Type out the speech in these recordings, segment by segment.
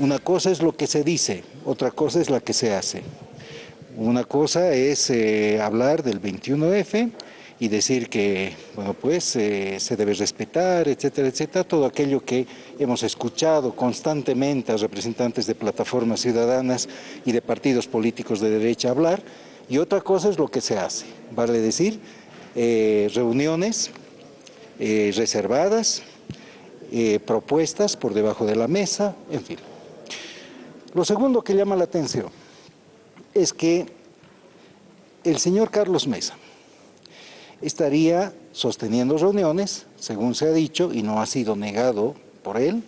Una cosa es lo que se dice, otra cosa es la que se hace. Una cosa es eh, hablar del 21F y decir que, bueno, pues eh, se debe respetar, etcétera, etcétera, todo aquello que hemos escuchado constantemente a representantes de plataformas ciudadanas y de partidos políticos de derecha hablar, y otra cosa es lo que se hace, vale decir, eh, reuniones reservadas, propuestas por debajo de la mesa, en fin. Lo segundo que llama la atención es que el señor Carlos Mesa estaría sosteniendo reuniones, según se ha dicho, y no ha sido negado por él,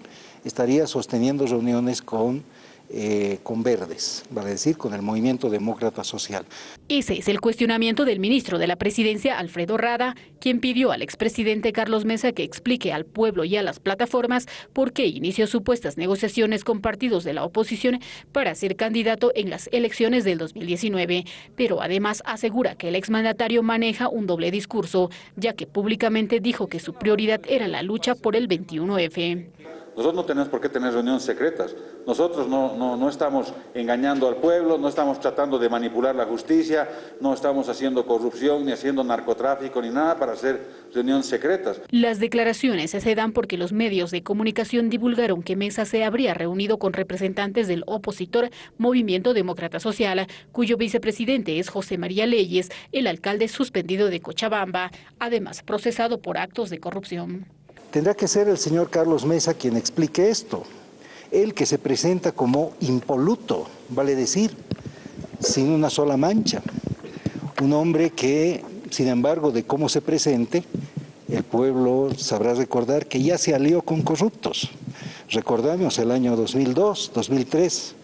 estaría sosteniendo reuniones con eh, con Verdes, vale decir, con el Movimiento Demócrata Social. Ese es el cuestionamiento del ministro de la Presidencia, Alfredo Rada, quien pidió al expresidente Carlos Mesa que explique al pueblo y a las plataformas por qué inició supuestas negociaciones con partidos de la oposición para ser candidato en las elecciones del 2019, pero además asegura que el exmandatario maneja un doble discurso, ya que públicamente dijo que su prioridad era la lucha por el 21F. Nosotros no tenemos por qué tener reuniones secretas. Nosotros no, no, no, estamos engañando al pueblo, no estamos tratando de manipular la justicia, no estamos haciendo corrupción, ni haciendo narcotráfico, ni nada para hacer reuniones secretas. Las declaraciones se dan porque los medios de comunicación divulgaron que Mesa se habría reunido con representantes del opositor Movimiento Demócrata Social, cuyo vicepresidente es José María Leyes, el alcalde suspendido de Cochabamba, además procesado por actos de corrupción. Tendrá que ser el señor Carlos Mesa quien explique esto. Él que se presenta como impoluto, vale decir, sin una sola mancha. Un hombre que, sin embargo, de cómo se presente, el pueblo sabrá recordar que ya se alió con corruptos. Recordamos el año 2002, 2003,